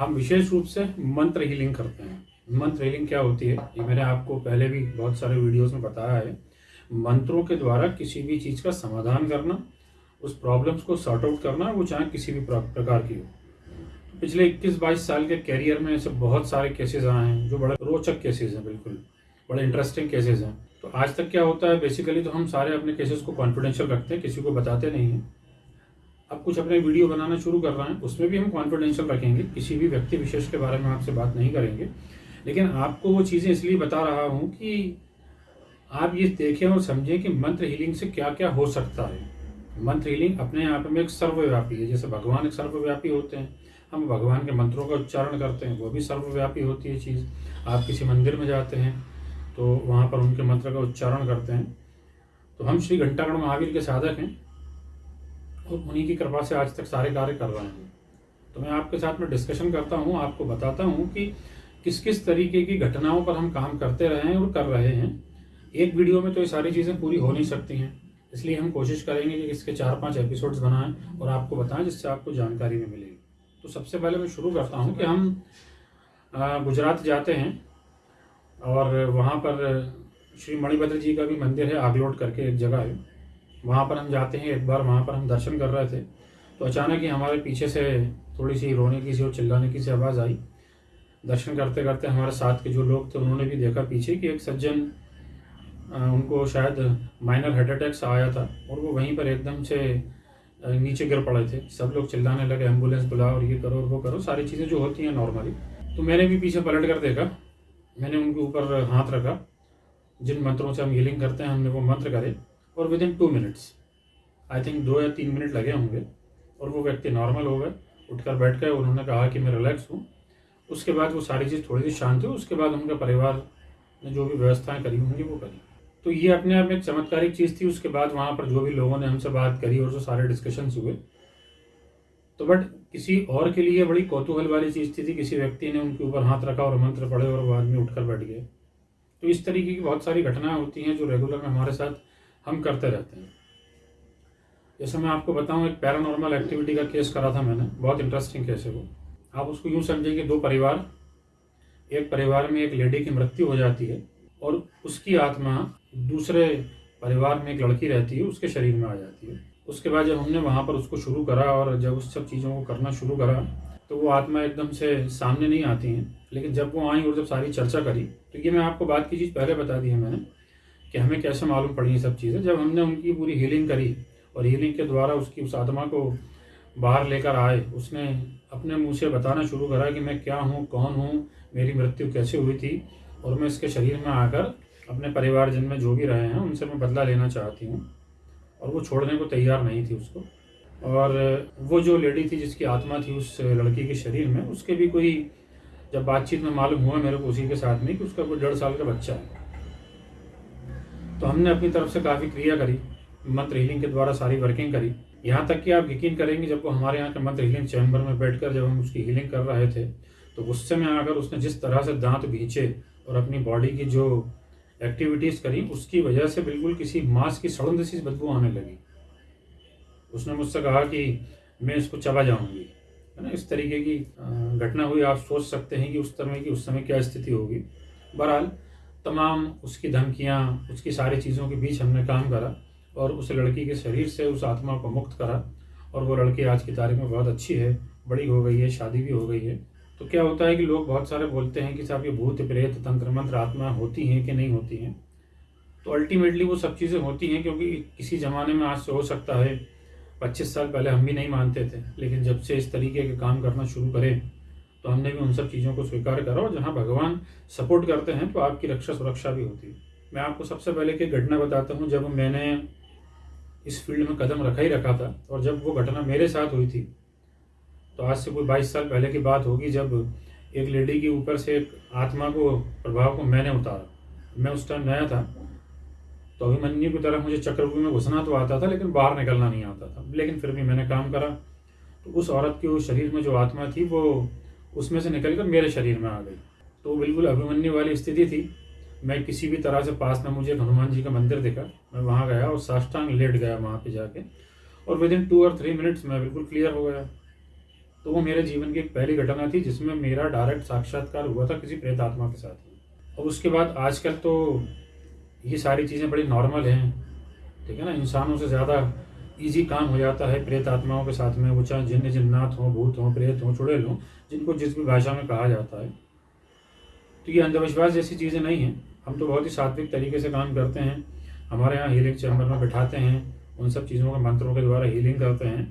हम विशेष रूप से मंत्र हीलिंग करते हैं। मंत्र हीलिंग क्या होती है? ये मैंने आपको पहले भी बहुत सारे वीडियोस में बताया है। मंत्रों के द्वारा किसी भी चीज़ का समाधान करना, उस प्रॉब्लम्स को सॉर्ट आउट करना, वो चाहे किसी भी प्रकार की हो। पिछले 21-22 साल के कैरियर में ऐसे बहुत सारे केसेस आए हैं, जो बड़े रोचक केसेस हैं, बिल्कुल। बड़े इंटरेस्टिंग केसेस हैं। तो आज तक क्या होता है? बेसिकली तो हम सारे अपने केसेस को कॉन्फिडेंशियल रखते हैं, किसी को बताते नहीं हैं। अब कुछ अपने वीडियो बनाना शुरू कर रहे हैं, उसमें भी हम कॉन्फिडेंशियल रखेंगे, किसी भी व्यक्ति विशेष के बारे में आपसे बात नहीं करेंगे। लेकिन आपको वो चीज़ें इसलिए बता रहा हूँ कि आप ये देखें और समझें कि मंत्र हीलिंग से क्या क्या हो सकता है। मंत्र हीलिंग अपने आप में एक सर्वव्यापी है, जैसे भगवान एक सर्वव्यापी होते हैं। हम भगवान के मंत्रों का उच्चारण करते हैं, वो भी सर्वव्यापी होती है चीज़। आप किसी मंदिर में जाते हैं तो वहाँ पर उनके मंत्र का उच्चारण करते हैं। तो हम श्री घंटागढ़ महावीर के साधक हैं। उन्हीं की कृपा से आज तक सारे कार्य कर रहे हैं। तो मैं आपके साथ में डिस्कशन करता हूँ, आपको बताता हूँ कि किस किस तरीके की घटनाओं पर हम काम करते रहे हैं और कर रहे हैं। एक वीडियो में तो ये सारी चीज़ें पूरी हो नहीं सकती हैं। इसलिए हम कोशिश करेंगे कि इसके चार पाँच एपिसोड्स बनाएँ और आपको बताएँ, जिससे आपको जानकारी भी मिलेगी। तो सबसे पहले मैं शुरू करता हूँ कि हम गुजरात जाते हैं और वहाँ पर श्री मणिभद्र जी का भी मंदिर है, आगलोट करके एक जगह है। वहाँ पर हम जाते हैं, एक बार वहाँ पर हम दर्शन कर रहे थे तो अचानक ही हमारे पीछे से थोड़ी सी रोने की सी और चिल्लाने की सी आवाज़ आई। दर्शन करते करते हमारे साथ के जो लोग थे, उन्होंने भी देखा पीछे कि एक सज्जन उनको शायद माइनर हार्ट अटैक आया था और वो वहीं पर एकदम से नीचे गिर पड़े थे। सब लोग चिल्लाने लगे एंबुलेंस बुलाओ और ये करो और वो करो, सारी चीज़ें जो होती हैं नॉर्मली तो मैंने भी पीछे पलट कर देखा, मैंने उनके ऊपर हाथ रखा, जिन मंत्रों से हम हीलिंग करते हैं, हमने वो मंत्र करे। और within two minutes I think दो या तीन मिनट लगे होंगे और वो व्यक्ति नॉर्मल हो गए उठकर बैठ गए उन्होंने कहा कि मैं रिलैक्स हूँ। उसके बाद वो सारी चीज़ थोड़ी सी शांत हुई उसके बाद उनके परिवार ने जो भी व्यवस्थाएँ करी होंगी वो करी। तो ये अपने आप में एक चमत्कारिक चीज़ थी उसके बाद वहाँ पर जो भी लोगों ने हमसे बात करी और जो सारे डिस्कशंस हुए। तो बट किसी और के लिए बड़ी कौतूहल वाली चीज़ थी, थी किसी व्यक्ति ने उनके ऊपर हाथ रखा और मंत्र पढ़े और वो आदमी उठकर बैठ गए। तो इस तरीके की बहुत सारी घटनाएँ होती हैं जो रेगुलर में हमारे साथ हम करते रहते हैं। जैसे मैं आपको बताऊँ, एक पैरानॉर्मल एक्टिविटी का केस करा था मैंने, बहुत इंटरेस्टिंग केस है वो। आप उसको यूँ समझिए कि दो परिवार, एक परिवार में एक लेडी की मृत्यु हो जाती है और उसकी आत्मा दूसरे परिवार में एक लड़की रहती है, उसके शरीर में आ जाती है। उसके बाद जब हमने वहाँ पर उसको शुरू करा और जब उस सब चीज़ों को करना शुरू करा तो वो आत्मा एकदम से सामने नहीं आती हैं, लेकिन जब वो आई और जब सारी चर्चा करी तो ये मैं आपको बात की चीज़ पहले बता दी है मैंने कि हमें कैसे मालूम पड़ी ये सब चीज़ें? जब हमने उनकी पूरी हीलिंग करी और हीलिंग के द्वारा उसकी उस आत्मा को बाहर लेकर आए, उसने अपने मुँह से बताना शुरू करा कि मैं क्या हूँ, कौन हूँ, मेरी मृत्यु कैसे हुई थी और मैं इसके शरीर में आकर अपने परिवार जिनमें जो भी रहे हैं, उनसे मैं बदला लेना चाहती हूँ। और वो छोड़ने को तैयार नहीं थी उसको। और वो जो लेडी थी जिसकी आत्मा थी उस लड़की के शरीर में, उसके भी कोई जब बातचीत में मालूम हुआ मेरे को उसी के साथ में कि उसका कोई डेढ़ साल का बच्चा है। तो हमने अपनी तरफ़ से काफ़ी क्रिया करी, मंत्र हीलिंग के द्वारा सारी वर्किंग करी। यहाँ तक कि आप यकीन करेंगे, जब वो हमारे यहाँ के मंत्र हीलिंग चैम्बर में बैठकर जब हम उसकी हीलिंग कर रहे थे तो गुस्से में आकर उसने जिस तरह से दांत भींचे और अपनी बॉडी की जो एक्टिविटीज़ करी, उसकी वजह से बिल्कुल किसी मांस की सड़न सी बदबू आने लगी। उसने मुझसे कहा कि मैं इसको चबा जाऊँगी। है ना, इस तरीके की घटना हुई। आप सोच सकते हैं कि उस समय की, उस समय क्या स्थिति होगी। बहरहाल तमाम उसकी धमकियाँ, उसकी सारी चीज़ों के बीच हमने काम करा और उस लड़की के शरीर से उस आत्मा को मुक्त करा और वो लड़की आज की तारीख में बहुत अच्छी है, बड़ी हो गई है, शादी भी हो गई है। तो क्या होता है कि लोग बहुत सारे बोलते हैं कि साहब ये भूत, प्रेत, तंत्र, मंत्र, आत्मा होती हैं कि नहीं होती हैं? तो अल्टीमेटली वो सब चीज़ें होती हैं क्योंकि किसी ज़माने में आज से हो सकता है, पच्चीस साल पहले हम भी नहीं मानते थे, लेकिन जब से इस तरीके के काम करना शुरू करें तो हमने भी उन सब चीज़ों को स्वीकार करा और जहाँ भगवान सपोर्ट करते हैं तो आपकी रक्षा सुरक्षा भी होती है। मैं आपको सबसे पहले की घटना बताता हूँ, जब मैंने इस फ़ील्ड में कदम रखा ही रखा था और जब वो घटना मेरे साथ हुई थी तो आज से कोई बाईस साल पहले की बात होगी, जब एक लेडी के ऊपर से एक आत्मा को, प्रभाव को मैंने उतारा। मैं उस टाइम नया था तो अभिमन्यु की तरह मुझे चक्रव्यूह में घुसना तो आता था, लेकिन बाहर निकलना नहीं आता था। लेकिन फिर भी मैंने काम करा तो उस औरत के उस शरीर में जो आत्मा थी, वो उसमें से निकल कर मेरे शरीर में आ गई। तो बिल्कुल अभिमन्यु वाली स्थिति थी। मैं किसी भी तरह से पास में मुझे हनुमान जी का मंदिर दिखा। मैं वहाँ गया और साष्टांग लेट गया वहाँ पे जाके। और विद इन टू और थ्री मिनट्स मैं बिल्कुल क्लियर हो गया। तो वो मेरे जीवन की एक पहली घटना थी जिसमें मेरा डायरेक्ट साक्षात्कार हुआ था किसी प्रेत आत्मा के साथ। और उसके बाद आजकल तो ये सारी चीज़ें बड़ी नॉर्मल हैं। ठीक है ना? इंसानों से ज़्यादा इजी काम हो जाता है प्रेत आत्माओं के साथ में वो चाहे जिन जिन्नात हों भूत हों प्रेत हों चुड़ैल हों जिनको जिस भी भाषा में कहा जाता है। तो ये अंधविश्वास जैसी चीज़ें नहीं हैं। हम तो बहुत ही सात्विक तरीके से काम करते हैं। हमारे यहाँ हीलिंग चैम्बर में बैठाते हैं। उन सब चीज़ों के मंत्रों के द्वारा हीलिंग करते हैं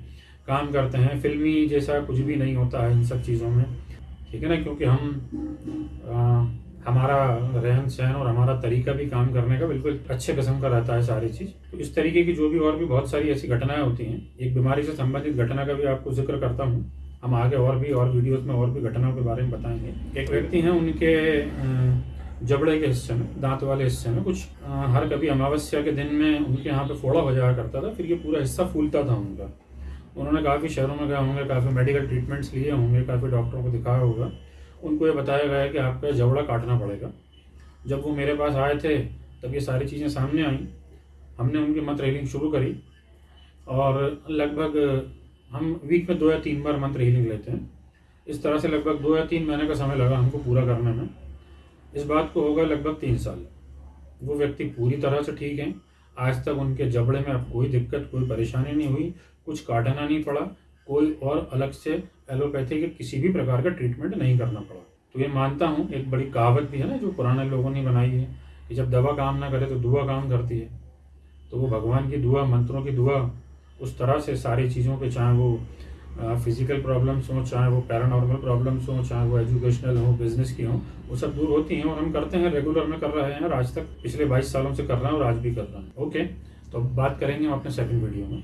काम करते हैं। फिल्मी जैसा कुछ भी नहीं होता है इन सब चीज़ों में। ठीक है ना? क्योंकि हम आ, हमारा रहन सहन और हमारा तरीका भी काम करने का बिल्कुल अच्छे किस्म का रहता है सारी चीज़। तो इस तरीके की जो भी और भी बहुत सारी ऐसी घटनाएँ होती हैं, एक बीमारी से संबंधित घटना का भी आपको ज़िक्र करता हूँ। हम आगे और भी और वीडियोस में और भी घटनाओं के बारे में बताएँगे। एक व्यक्ति हैं, उनके जबड़े के हिस्से में, दांत वाले हिस्से में, कुछ हर कभी अमावस्या के दिन में उनके यहाँ पे फोड़ा हो जाया करता था, फिर ये पूरा हिस्सा फूलता था उनका। उन्होंने काफ़ी शहरों में गए होंगे, काफ़ी मेडिकल ट्रीटमेंट्स लिए होंगे, काफ़ी डॉक्टरों को दिखाया होगा। उनको ये बताया गया कि आपका जबड़ा काटना पड़ेगा। जब वो मेरे पास आए थे, तब ये सारी चीज़ें सामने आई। हमने उनकी मंत्र हीलिंग शुरू करी और लगभग हम वीक में दो या तीन बार मंत्र हीलिंग लेते हैं। इस तरह से लगभग दो या तीन महीने का समय लगा हमको पूरा करने में। इस बात को होगा लगभग तीन साल। वो व्यक्ति पूरी तरह से ठीक हैं। आज तक उनके जबड़े में अब कोई दिक्कत, कोई परेशानी नहीं हुई। कुछ काटना नहीं पड़ा। कोई और अलग से एलोपैथी के किसी भी प्रकार का ट्रीटमेंट नहीं करना पड़ा। तो ये मानता हूँ, एक बड़ी कहावत भी है ना, जो पुराने लोगों ने बनाई है, कि जब दवा काम ना करे तो दुआ काम करती है। तो वो भगवान की दुआ, मंत्रों की दुआ, उस तरह से सारी चीज़ों के चाहे वो फ़िज़िकल प्रॉब्लम्स हों, चाहे वो पैरानॉर्मल प्रॉब्लम्स हों, चाहे वो एजुकेशनल हो बिज़नेस की हों, वो सब दूर होती हैं और हम करते हैं रेगुलर में कर रहे हैं, और आज तक पिछले बाईस सालों से कर रहे हैं और आज भी कर रहे हैं। ओके तो बात करेंगे हम अपने सेकंड वीडियो में।